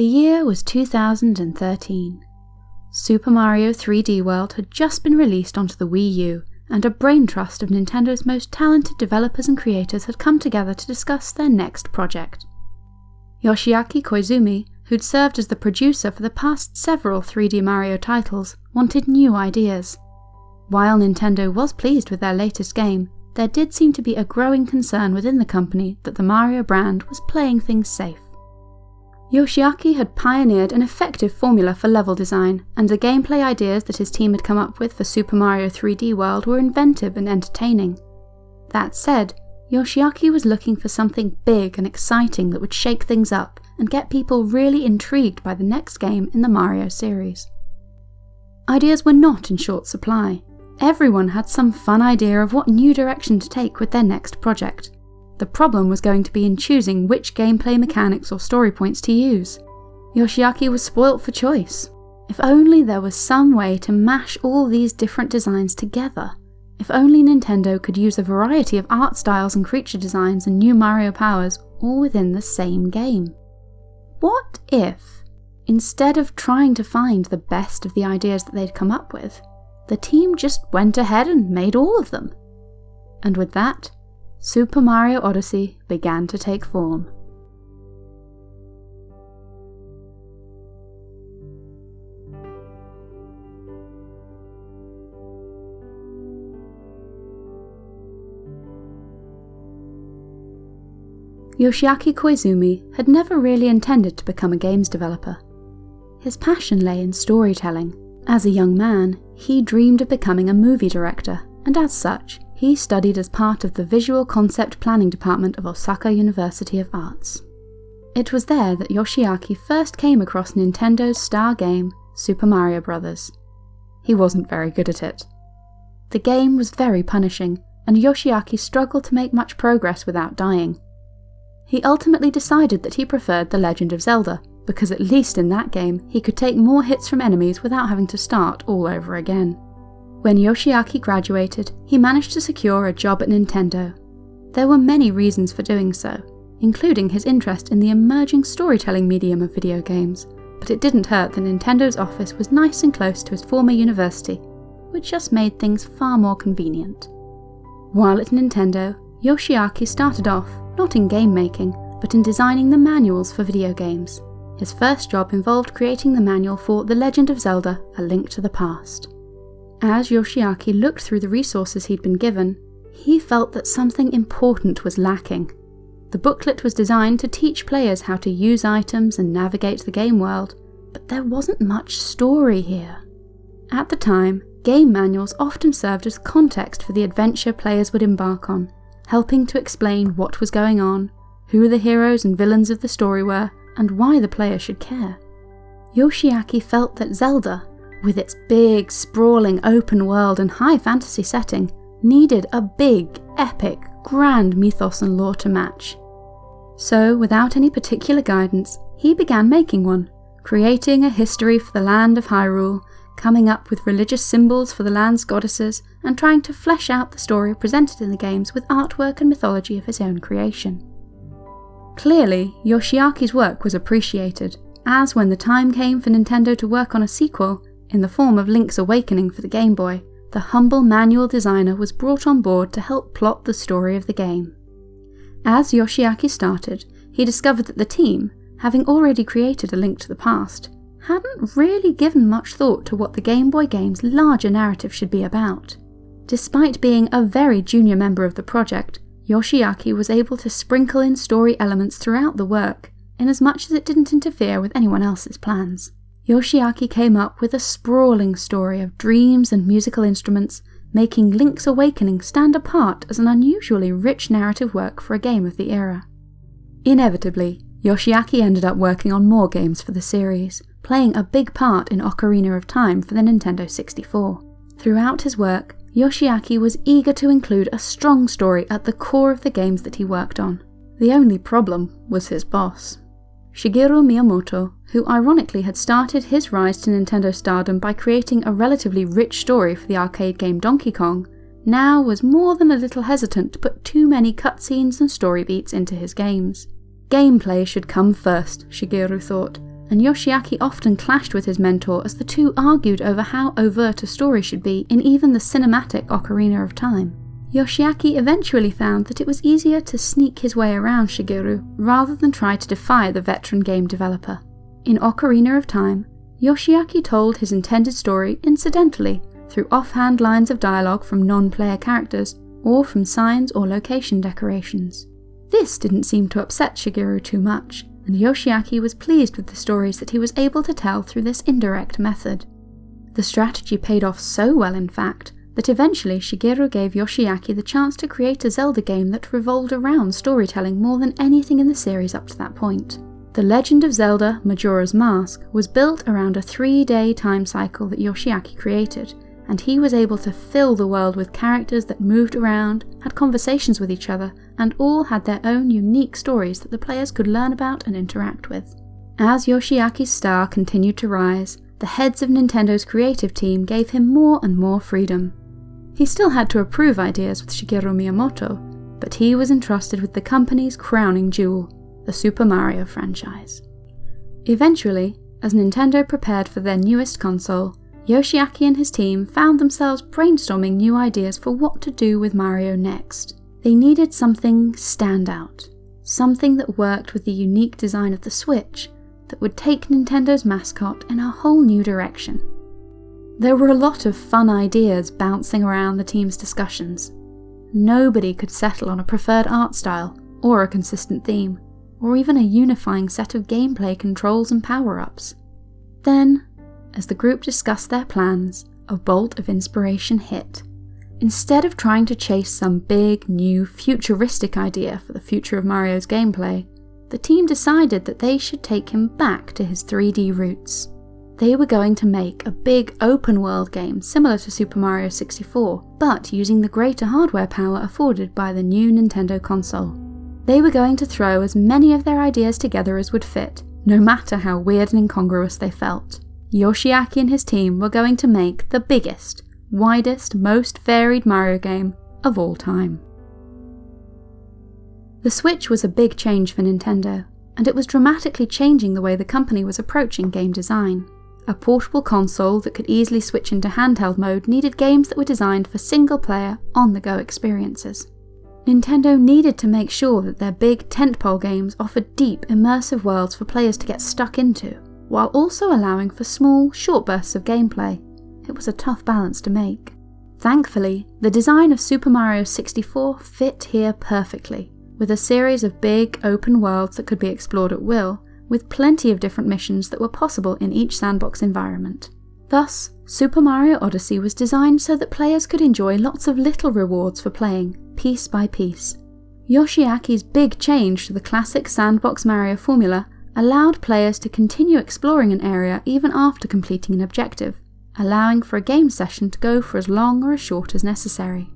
The year was 2013. Super Mario 3D World had just been released onto the Wii U, and a brain trust of Nintendo's most talented developers and creators had come together to discuss their next project. Yoshiaki Koizumi, who'd served as the producer for the past several 3D Mario titles, wanted new ideas. While Nintendo was pleased with their latest game, there did seem to be a growing concern within the company that the Mario brand was playing things safe. Yoshiaki had pioneered an effective formula for level design, and the gameplay ideas that his team had come up with for Super Mario 3D World were inventive and entertaining. That said, Yoshiaki was looking for something big and exciting that would shake things up and get people really intrigued by the next game in the Mario series. Ideas were not in short supply. Everyone had some fun idea of what new direction to take with their next project, the problem was going to be in choosing which gameplay mechanics or story points to use. Yoshiaki was spoilt for choice. If only there was some way to mash all these different designs together. If only Nintendo could use a variety of art styles and creature designs and new Mario powers all within the same game. What if, instead of trying to find the best of the ideas that they'd come up with, the team just went ahead and made all of them? And with that, Super Mario Odyssey began to take form. Yoshiaki Koizumi had never really intended to become a games developer. His passion lay in storytelling. As a young man, he dreamed of becoming a movie director, and as such, he studied as part of the Visual Concept Planning Department of Osaka University of Arts. It was there that Yoshiaki first came across Nintendo's star game, Super Mario Bros. He wasn't very good at it. The game was very punishing, and Yoshiaki struggled to make much progress without dying. He ultimately decided that he preferred The Legend of Zelda, because at least in that game he could take more hits from enemies without having to start all over again. When Yoshiaki graduated, he managed to secure a job at Nintendo. There were many reasons for doing so, including his interest in the emerging storytelling medium of video games, but it didn't hurt that Nintendo's office was nice and close to his former university, which just made things far more convenient. While at Nintendo, Yoshiaki started off not in game making, but in designing the manuals for video games. His first job involved creating the manual for The Legend of Zelda A Link to the Past. As Yoshiaki looked through the resources he'd been given, he felt that something important was lacking. The booklet was designed to teach players how to use items and navigate the game world, but there wasn't much story here. At the time, game manuals often served as context for the adventure players would embark on, helping to explain what was going on, who the heroes and villains of the story were, and why the player should care. Yoshiaki felt that Zelda with its big, sprawling open world and high fantasy setting, needed a big, epic, grand mythos and lore to match. So, without any particular guidance, he began making one, creating a history for the land of Hyrule, coming up with religious symbols for the land's goddesses, and trying to flesh out the story presented in the games with artwork and mythology of his own creation. Clearly, Yoshiaki's work was appreciated, as when the time came for Nintendo to work on a sequel, in the form of Link's Awakening for the Game Boy, the humble manual designer was brought on board to help plot the story of the game. As Yoshiaki started, he discovered that the team, having already created A Link to the Past, hadn't really given much thought to what the Game Boy game's larger narrative should be about. Despite being a very junior member of the project, Yoshiaki was able to sprinkle in story elements throughout the work, in as much as it didn't interfere with anyone else's plans. Yoshiaki came up with a sprawling story of dreams and musical instruments, making Link's Awakening stand apart as an unusually rich narrative work for a game of the era. Inevitably, Yoshiaki ended up working on more games for the series, playing a big part in Ocarina of Time for the Nintendo 64. Throughout his work, Yoshiaki was eager to include a strong story at the core of the games that he worked on. The only problem was his boss. Shigeru Miyamoto, who ironically had started his rise to Nintendo stardom by creating a relatively rich story for the arcade game Donkey Kong, now was more than a little hesitant to put too many cutscenes and story beats into his games. Gameplay should come first, Shigeru thought, and Yoshiaki often clashed with his mentor as the two argued over how overt a story should be in even the cinematic Ocarina of Time. Yoshiaki eventually found that it was easier to sneak his way around Shigeru rather than try to defy the veteran game developer. In Ocarina of Time, Yoshiaki told his intended story incidentally through offhand lines of dialogue from non-player characters or from signs or location decorations. This didn't seem to upset Shigeru too much, and Yoshiaki was pleased with the stories that he was able to tell through this indirect method. The strategy paid off so well, in fact, that eventually Shigeru gave Yoshiaki the chance to create a Zelda game that revolved around storytelling more than anything in the series up to that point. The Legend of Zelda Majora's Mask was built around a three day time cycle that Yoshiaki created, and he was able to fill the world with characters that moved around, had conversations with each other, and all had their own unique stories that the players could learn about and interact with. As Yoshiaki's star continued to rise, the heads of Nintendo's creative team gave him more and more freedom. He still had to approve ideas with Shigeru Miyamoto, but he was entrusted with the company's crowning jewel, the Super Mario franchise. Eventually, as Nintendo prepared for their newest console, Yoshiaki and his team found themselves brainstorming new ideas for what to do with Mario next. They needed something standout, something that worked with the unique design of the Switch that would take Nintendo's mascot in a whole new direction. There were a lot of fun ideas bouncing around the team's discussions. Nobody could settle on a preferred art style, or a consistent theme, or even a unifying set of gameplay controls and power ups. Then, as the group discussed their plans, a bolt of inspiration hit. Instead of trying to chase some big, new, futuristic idea for the future of Mario's gameplay, the team decided that they should take him back to his 3D roots. They were going to make a big open world game similar to Super Mario 64, but using the greater hardware power afforded by the new Nintendo console. They were going to throw as many of their ideas together as would fit, no matter how weird and incongruous they felt. Yoshiaki and his team were going to make the biggest, widest, most varied Mario game of all time. The Switch was a big change for Nintendo, and it was dramatically changing the way the company was approaching game design. A portable console that could easily switch into handheld mode needed games that were designed for single player, on the go experiences. Nintendo needed to make sure that their big tentpole games offered deep, immersive worlds for players to get stuck into, while also allowing for small, short bursts of gameplay. It was a tough balance to make. Thankfully, the design of Super Mario 64 fit here perfectly, with a series of big, open worlds that could be explored at will, with plenty of different missions that were possible in each sandbox environment. Thus, Super Mario Odyssey was designed so that players could enjoy lots of little rewards for playing, piece by piece. Yoshiaki's big change to the classic sandbox Mario formula allowed players to continue exploring an area even after completing an objective, allowing for a game session to go for as long or as short as necessary.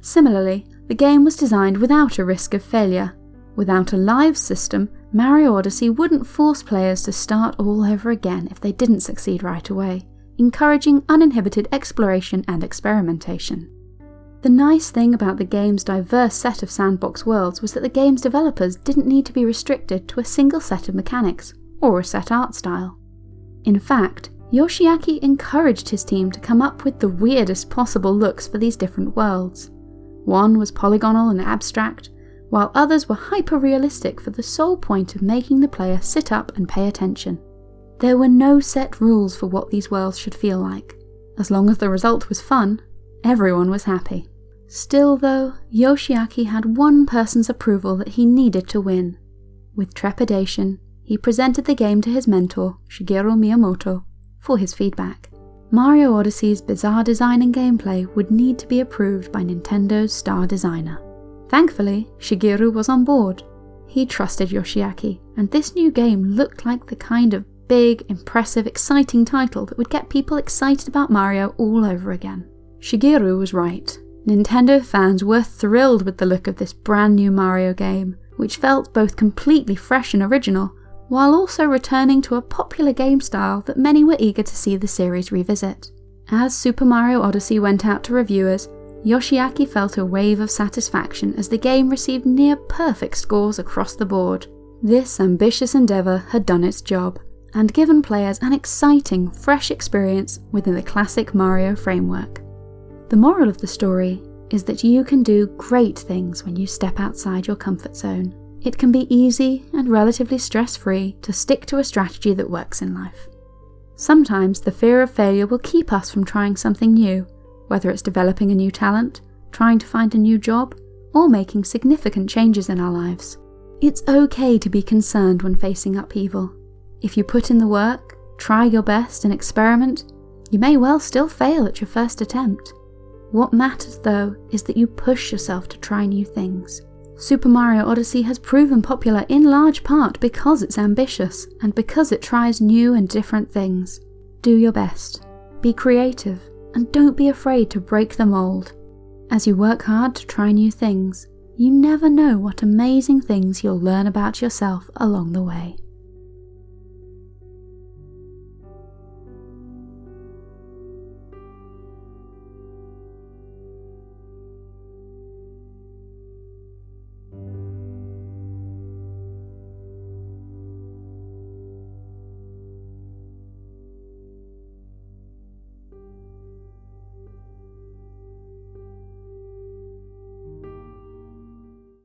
Similarly, the game was designed without a risk of failure. Without a live system, Mario Odyssey wouldn't force players to start all over again if they didn't succeed right away, encouraging uninhibited exploration and experimentation. The nice thing about the game's diverse set of sandbox worlds was that the game's developers didn't need to be restricted to a single set of mechanics, or a set art style. In fact, Yoshiaki encouraged his team to come up with the weirdest possible looks for these different worlds. One was polygonal and abstract, while others were hyper realistic for the sole point of making the player sit up and pay attention. There were no set rules for what these worlds should feel like. As long as the result was fun, everyone was happy. Still, though, Yoshiaki had one person's approval that he needed to win. With trepidation, he presented the game to his mentor, Shigeru Miyamoto, for his feedback. Mario Odyssey's bizarre design and gameplay would need to be approved by Nintendo's star designer. Thankfully, Shigeru was on board. He trusted Yoshiaki, and this new game looked like the kind of big, impressive, exciting title that would get people excited about Mario all over again. Shigeru was right. Nintendo fans were thrilled with the look of this brand new Mario game, which felt both completely fresh and original, while also returning to a popular game style that many were eager to see the series revisit. As Super Mario Odyssey went out to reviewers, Yoshiaki felt a wave of satisfaction as the game received near perfect scores across the board. This ambitious endeavour had done its job, and given players an exciting, fresh experience within the classic Mario framework. The moral of the story is that you can do great things when you step outside your comfort zone. It can be easy and relatively stress free to stick to a strategy that works in life. Sometimes the fear of failure will keep us from trying something new, whether it's developing a new talent, trying to find a new job, or making significant changes in our lives. It's okay to be concerned when facing upheaval. If you put in the work, try your best, and experiment, you may well still fail at your first attempt. What matters, though, is that you push yourself to try new things. Super Mario Odyssey has proven popular in large part because it's ambitious and because it tries new and different things. Do your best, be creative, and don't be afraid to break the mold. As you work hard to try new things, you never know what amazing things you'll learn about yourself along the way.